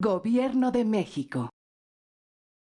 Gobierno de México.